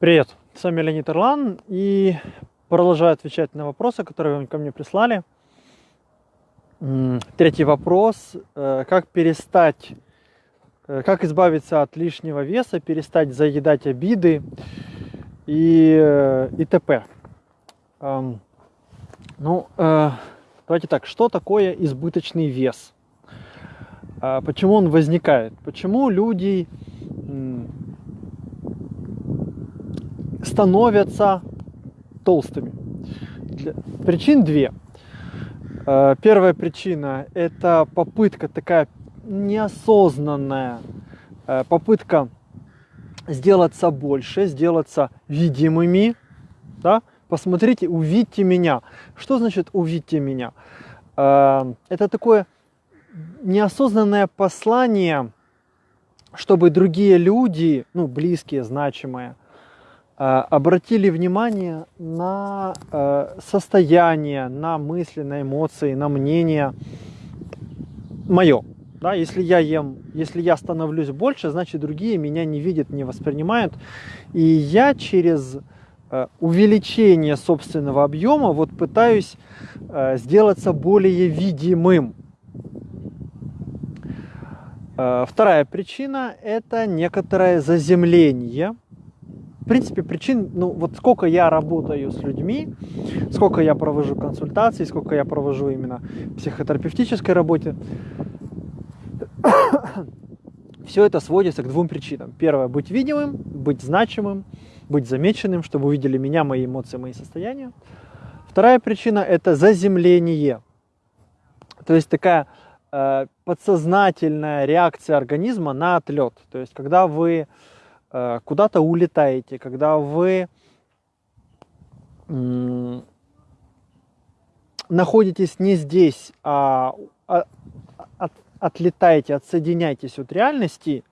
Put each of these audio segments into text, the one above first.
Привет, с вами Леонид Ирлан и продолжаю отвечать на вопросы, которые вы ко мне прислали. Третий вопрос. Э, как перестать, э, как избавиться от лишнего веса, перестать заедать обиды и, э, и т.п. Ну, давайте так, что такое избыточный вес? Почему он возникает? Почему люди становятся толстыми? Причин две. Э, первая причина – это попытка такая неосознанная, э, попытка сделаться больше, сделаться видимыми. Да? Посмотрите, увидьте меня. Что значит увидьте меня? Э, это такое неосознанное послание, чтобы другие люди, ну, близкие, значимые – обратили внимание на э, состояние, на мысли, на эмоции, на мнение мое. Да, если я ем, если я становлюсь больше, значит другие меня не видят, не воспринимают. И я через э, увеличение собственного объема вот пытаюсь сделаться более видимым. Вторая причина – это некоторое заземление – принципе, причин, ну вот сколько я работаю с людьми, сколько я провожу консультаций, сколько я провожу именно психотерапевтической работе, все это сводится к двум причинам. Первое, быть видимым, быть значимым, быть замеченным, чтобы увидели меня, мои эмоции, мои состояния. Вторая причина – это заземление. То есть такая э, подсознательная реакция организма на отлет. То есть когда вы куда-то улетаете, когда вы находитесь не здесь, а, а от, отлетаете, отсоединяетесь от реальности,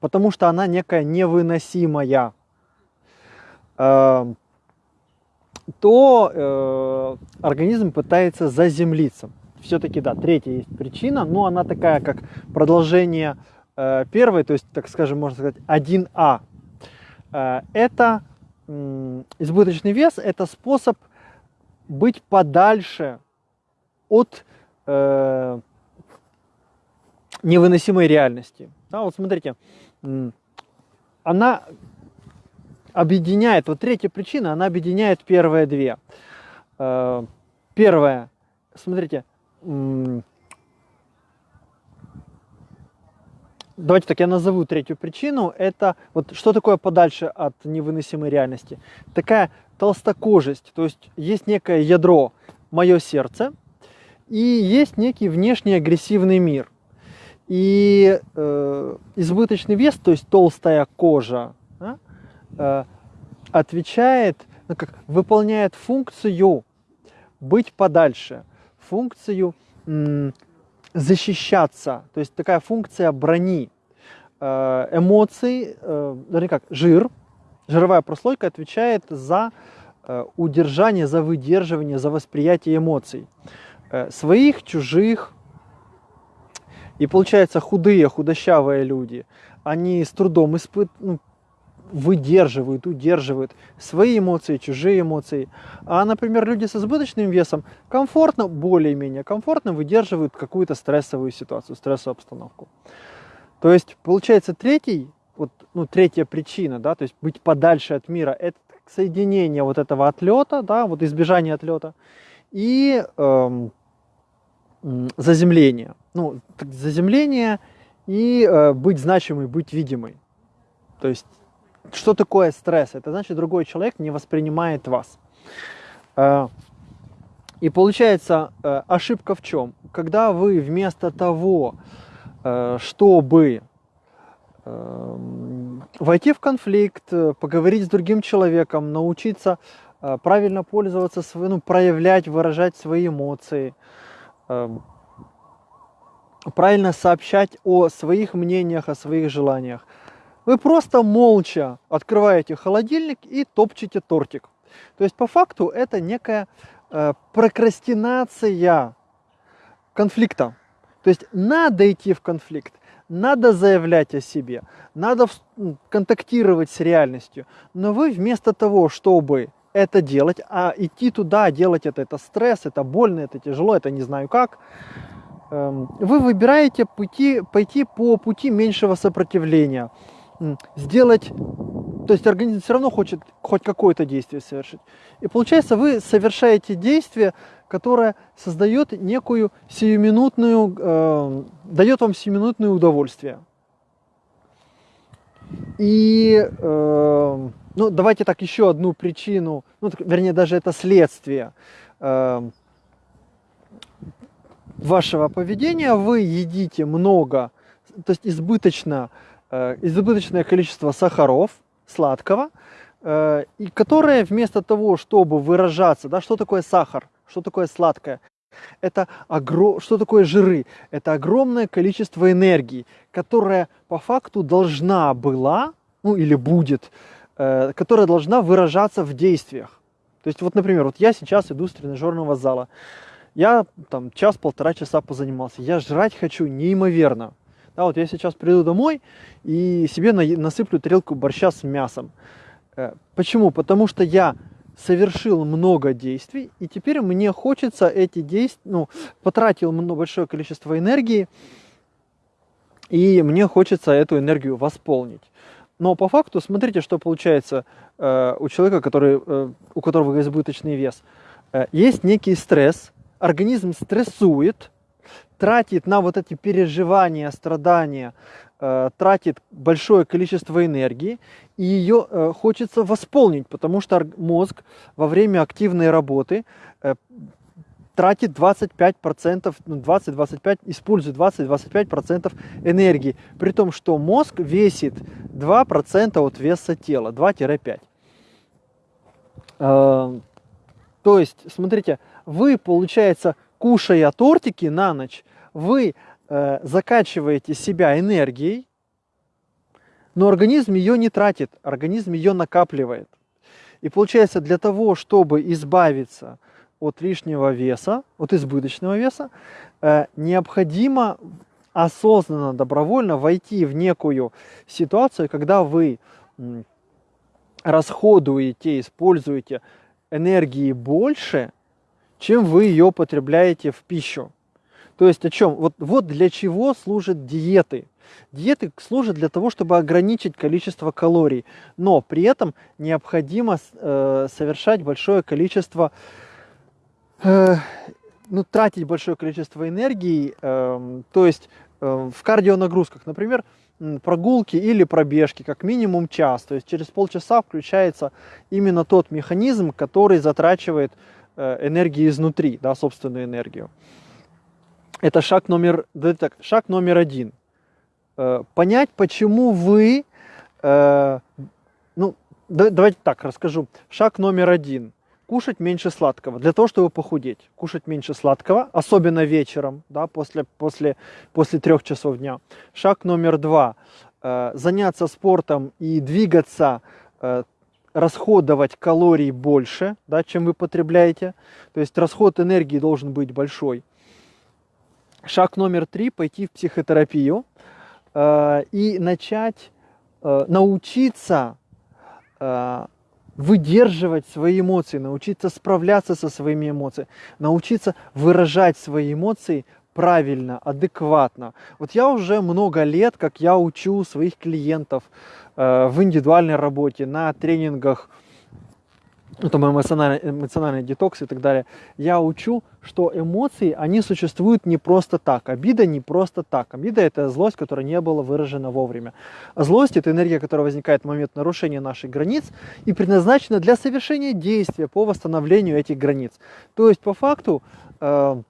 потому что она некая невыносимая, э, то э, организм пытается заземлиться. Все-таки, да, третья есть причина, но она такая, как продолжение Э, первый, то есть, так скажем, можно сказать, 1А, э, это избыточный вес, это способ быть подальше от э, невыносимой реальности. Да, вот смотрите, она объединяет, вот третья причина, она объединяет первые две. Э, первое, смотрите, Давайте так, я назову третью причину. Это вот что такое подальше от невыносимой реальности? Такая толстокожесть, то есть есть некое ядро, мое сердце, и есть некий внешний агрессивный мир. И э, избыточный вес, то есть толстая кожа, да, э, отвечает, ну, как, выполняет функцию быть подальше, функцию защищаться, то есть такая функция брони. Э, эмоций, э, вернее как, жир, жировая прослойка отвечает за э, удержание, за выдерживание, за восприятие эмоций. Своих, чужих. И получается, худые, худощавые люди, они с трудом испыт, ну, выдерживают, удерживают свои эмоции, чужие эмоции. А, например, люди с избыточным весом комфортно, более-менее комфортно выдерживают какую-то стрессовую ситуацию, стрессовую обстановку. То есть, получается, третий, вот, ну, третья причина, да, то есть быть подальше от мира, это соединение вот этого отлета, да, вот избежание отлета и эм, заземление. Ну, заземление и э, быть значимой, быть видимой. То есть что такое стресс? Это значит, другой человек не воспринимает вас. Э, и получается э, ошибка в чем? Когда вы вместо того, э, чтобы войти в конфликт, поговорить с другим человеком, научиться правильно пользоваться, ну, проявлять, выражать свои эмоции, правильно сообщать о своих мнениях, о своих желаниях, вы просто молча открываете холодильник и топчете тортик. То есть по факту это некая э, прокрастинация конфликта. То есть надо идти в конфликт, надо заявлять о себе, надо контактировать с реальностью, но вы вместо того, чтобы это делать, а идти туда, делать это, это стресс, это больно, это тяжело, это не знаю как, эм, вы выбираете пути, пойти по пути меньшего сопротивления, сделать, то есть организм все равно хочет хоть какое-то действие совершить. И получается, вы совершаете действие, которое создает некую сиюминутную, э, дает вам сиюминутное удовольствие. И, э, ну, давайте так, еще одну причину, ну, вернее, даже это следствие э, вашего поведения. Вы едите много, то есть избыточно избыточное количество сахаров, сладкого, э, и которое вместо того, чтобы выражаться, да, что такое сахар, что такое сладкое, это огром... что такое жиры? Это огромное количество энергии, которая по факту должна была, ну или будет, э, которая должна выражаться в действиях. То есть вот, например, вот я сейчас иду с тренажерного зала, я там час-полтора часа позанимался, я жрать хочу неимоверно. Да, вот я сейчас приду домой и себе насыплю тарелку борща с мясом. Э, почему? Потому что я совершил много действий, и теперь мне хочется эти действия, ну, потратил большое количество энергии, и мне хочется эту энергию восполнить. Но по факту, смотрите, что получается э, у человека, который, э, у которого избыточный вес. Э, есть некий стресс, организм стрессует, тратит на вот эти переживания, страдания, э, тратит большое количество энергии, и ее э, хочется восполнить, потому что мозг во время активной работы э, тратит 25%, ну 20-25, использует 20-25% энергии, при том, что мозг весит 2% от веса тела, 2-5. Э, то есть, смотрите, вы, получается, кушая тортики на ночь, вы э, закачиваете себя энергией, но организм ее не тратит, организм ее накапливает. И получается, для того, чтобы избавиться от лишнего веса, от избыточного веса, э, необходимо осознанно, добровольно войти в некую ситуацию, когда вы расходуете, используете энергии больше, чем вы ее потребляете в пищу. То есть о чем? Вот, вот для чего служат диеты. Диеты служат для того, чтобы ограничить количество калорий, но при этом необходимо э, совершать большое количество, э, ну, тратить большое количество энергии, э, то есть э, в кардионагрузках, например, прогулки или пробежки, как минимум час. То есть через полчаса включается именно тот механизм, который затрачивает э, энергию изнутри, да, собственную энергию. Это шаг номер, так, шаг номер один. Э, понять, почему вы, э, ну, давайте так расскажу. Шаг номер один. Кушать меньше сладкого, для того, чтобы похудеть. Кушать меньше сладкого, особенно вечером, да, после, после, после трех часов дня. Шаг номер два. Э, заняться спортом и двигаться расходовать калорий больше, да, чем вы потребляете. То есть расход энергии должен быть большой. Шаг номер три – пойти в психотерапию э, и начать э, научиться э, выдерживать свои эмоции, научиться справляться со своими эмоциями, научиться выражать свои эмоции правильно, адекватно. Вот я уже много лет, как я учу своих клиентов э, в индивидуальной работе, на тренингах ну, там эмоциональный, эмоциональный детокс и так далее, я учу, что эмоции, они существуют не просто так. Обида не просто так. Обида – это злость, которая не была выражена вовремя. А злость – это энергия, которая возникает в момент нарушения наших границ и предназначена для совершения действия по восстановлению этих границ. То есть, по факту, э,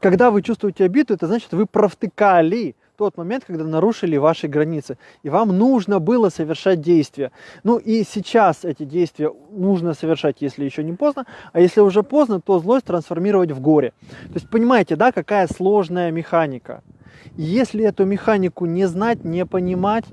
когда вы чувствуете обиду, это значит, вы провтыкали тот момент, когда нарушили ваши границы, и вам нужно было совершать действия. Ну и сейчас эти действия нужно совершать, если еще не поздно, а если уже поздно, то злость трансформировать в горе. То есть понимаете, да, какая сложная механика. Если эту механику не знать, не понимать,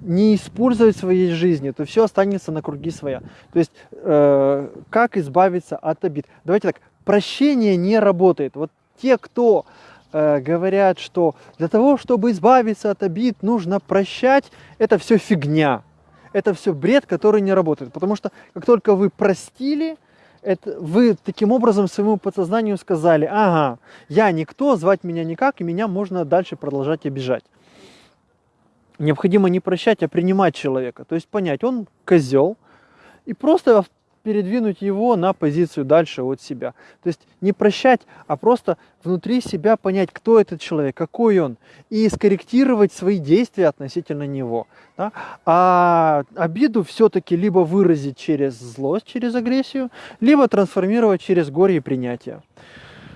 не использовать в своей жизни, то все останется на круги своя. То есть э, как избавиться от обид? Давайте так, прощение не работает. Вот те, кто э, говорят, что для того, чтобы избавиться от обид, нужно прощать, это все фигня. Это все бред, который не работает. Потому что как только вы простили, это вы таким образом своему подсознанию сказали, ага, я никто, звать меня никак, и меня можно дальше продолжать обижать. Необходимо не прощать, а принимать человека. То есть понять, он козел, и просто передвинуть его на позицию дальше от себя. То есть не прощать, а просто внутри себя понять, кто этот человек, какой он, и скорректировать свои действия относительно него. Да? А обиду все-таки либо выразить через злость, через агрессию, либо трансформировать через горе и принятие.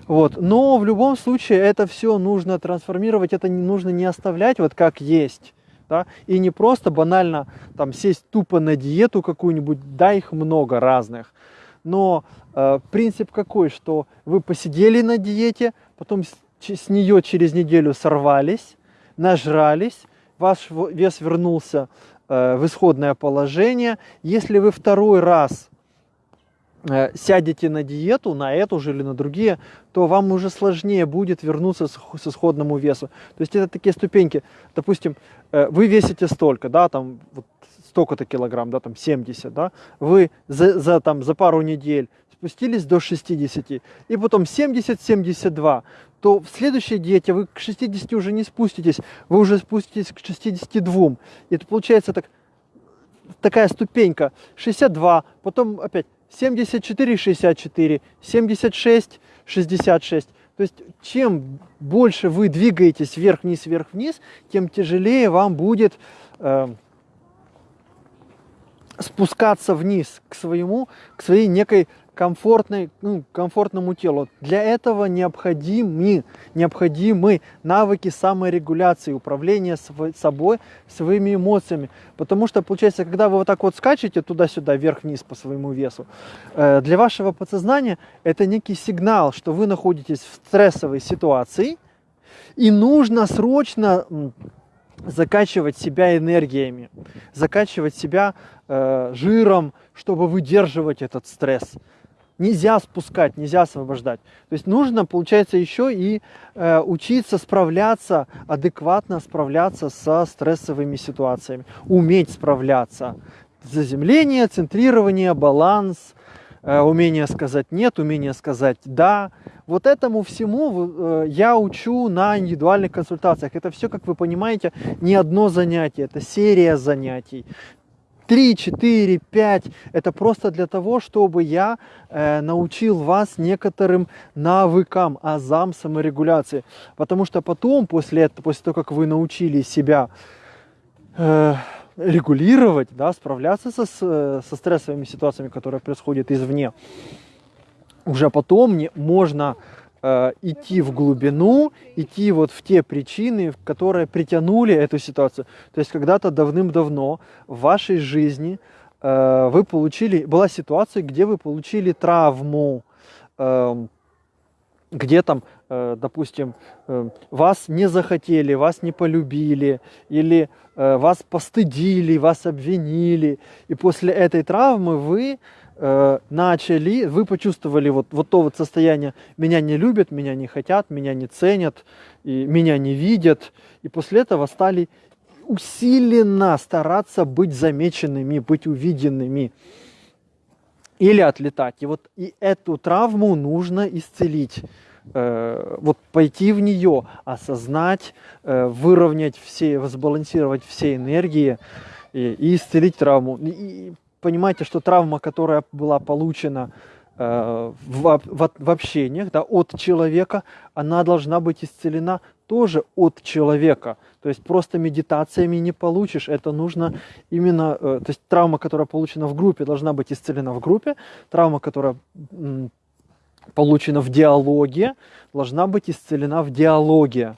Вот. Но в любом случае это все нужно трансформировать, это нужно не оставлять вот как есть да, и не просто банально там сесть тупо на диету какую-нибудь, да, их много разных, но э, принцип какой, что вы посидели на диете, потом с, с нее через неделю сорвались, нажрались, ваш вес вернулся э, в исходное положение. Если вы второй раз сядете на диету, на эту же или на другие, то вам уже сложнее будет вернуться с исходному весу. То есть это такие ступеньки. Допустим, э, вы весите столько, да, там вот столько-то килограмм, да, там 70, да, вы за, за, там, за пару недель спустились до 60, и потом 70-72, то в следующей диете вы к 60 уже не спуститесь, вы уже спуститесь к 62. И это получается так, такая ступенька, 62, потом опять 74, 64, 76, 66. То есть чем больше вы двигаетесь вверх-вниз, вверх-вниз, тем тяжелее вам будет э, спускаться вниз к своему, к своей некой комфортной, ну, комфортному телу. Для этого необходимы, необходимы навыки саморегуляции, управления собой, своими эмоциями. Потому что, получается, когда вы вот так вот скачете туда-сюда, вверх-вниз по своему весу, э, для вашего подсознания это некий сигнал, что вы находитесь в стрессовой ситуации, и нужно срочно закачивать себя энергиями, закачивать себя э, жиром, чтобы выдерживать этот стресс нельзя спускать, нельзя освобождать. То есть нужно, получается, еще и э, учиться справляться, адекватно справляться со стрессовыми ситуациями, уметь справляться. Заземление, центрирование, баланс, э, умение сказать нет, умение сказать да. Вот этому всему э, я учу на индивидуальных консультациях. Это все, как вы понимаете, не одно занятие, это серия занятий. 3, 4, 5. Это просто для того, чтобы я э, научил вас некоторым навыкам, азам саморегуляции. Потому что потом, после, этого, после того, как вы научились себя э, регулировать, да, справляться со, со стрессовыми ситуациями, которые происходят извне, уже потом не, можно э, идти в глубину, идти вот в те причины, которые притянули эту ситуацию. То есть когда-то давным-давно в вашей жизни э, вы получили, была ситуация, где вы получили травму, э, где там, э, допустим, э, вас не захотели, вас не полюбили, или вас постыдили, вас обвинили, и после этой травмы вы э, начали, вы почувствовали вот, вот то вот состояние, меня не любят, меня не хотят, меня не ценят, и меня не видят, и после этого стали усиленно стараться быть замеченными, быть увиденными или отлетать. И вот и эту травму нужно исцелить э, вот пойти в нее, осознать, э, выровнять все, возбалансировать все энергии и, и исцелить травму. И понимаете, что травма, которая была получена э, в, в, в общениях да, от человека, она должна быть исцелена тоже от человека. То есть просто медитациями не получишь. Это нужно именно... Э, то есть травма, которая получена в группе, должна быть исцелена в группе. Травма, которая получена в диалоге, должна быть исцелена в диалоге.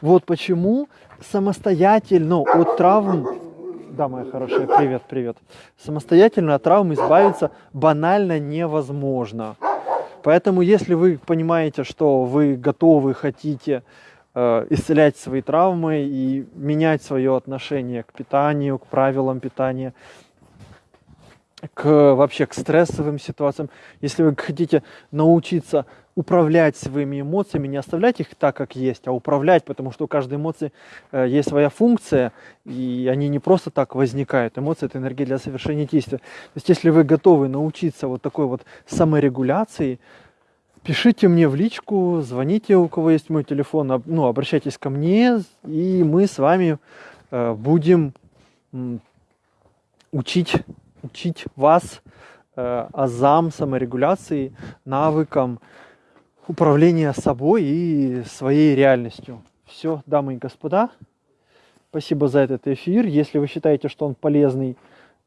Вот почему самостоятельно от травм да, моя хорошая, привет, привет. Самостоятельно от травм избавиться банально невозможно. Поэтому, если вы понимаете, что вы готовы, хотите э, исцелять свои травмы и менять свое отношение к питанию, к правилам питания, к вообще к стрессовым ситуациям, если вы хотите научиться управлять своими эмоциями, не оставлять их так, как есть, а управлять, потому что у каждой эмоции э, есть своя функция, и они не просто так возникают. Эмоции – это энергия для совершения действия. То есть если вы готовы научиться вот такой вот саморегуляции, пишите мне в личку, звоните, у кого есть мой телефон, ну, обращайтесь ко мне, и мы с вами э, будем учить, учить вас э, азам, саморегуляции, навыкам управления собой и своей реальностью. Все, дамы и господа, спасибо за этот эфир. Если вы считаете, что он полезный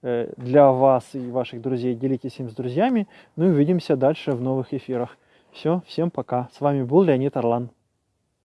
э, для вас и ваших друзей, делитесь им с друзьями. Ну и увидимся дальше в новых эфирах. Все, всем пока. С вами был Леонид Орлан.